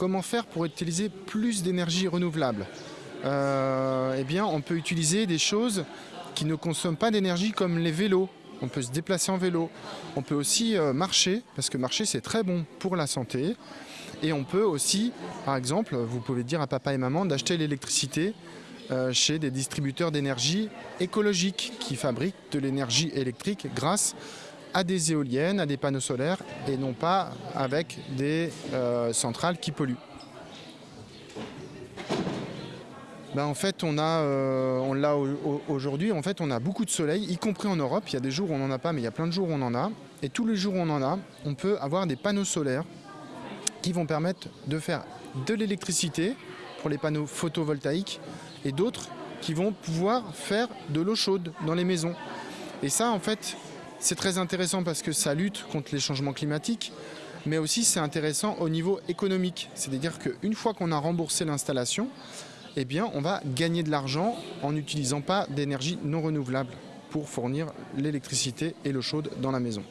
comment faire pour utiliser plus d'énergie renouvelable Euh, Eh bien, on peut utiliser des choses qui ne consomment pas d'énergie comme les vélos. On peut se déplacer en vélo. On peut aussi euh, marcher, parce que marcher c'est très bon pour la santé. Et on peut aussi, par exemple, vous pouvez dire à papa et maman d'acheter l'électricité euh, chez des distributeurs d'énergie écologiques qui fabriquent de l'énergie électrique grâce à des éoliennes, à des panneaux solaires et non pas avec des euh, centrales qui polluent. Ben, en fait, on euh, l'a au- au- aujourd'hui. En fait, on a beaucoup de soleil, y compris en Europe. Il y a des jours où on n'en a pas, mais il y a plein de jours où on en a. Et tous les jours où on en a, on peut avoir des panneaux solaires qui vont permettre de faire de l'électricité pour les panneaux photovoltaïques et d'autres qui vont pouvoir faire de l'eau chaude dans les maisons. Et ça, en fait, c'est très intéressant parce que ça lutte contre les changements climatiques, mais aussi c'est intéressant au niveau économique. C'est-à-dire qu'une fois qu'on a remboursé l'installation, eh bien, on va gagner de l'argent en n'utilisant pas d'énergie non renouvelable pour fournir l'électricité et l'eau chaude dans la maison.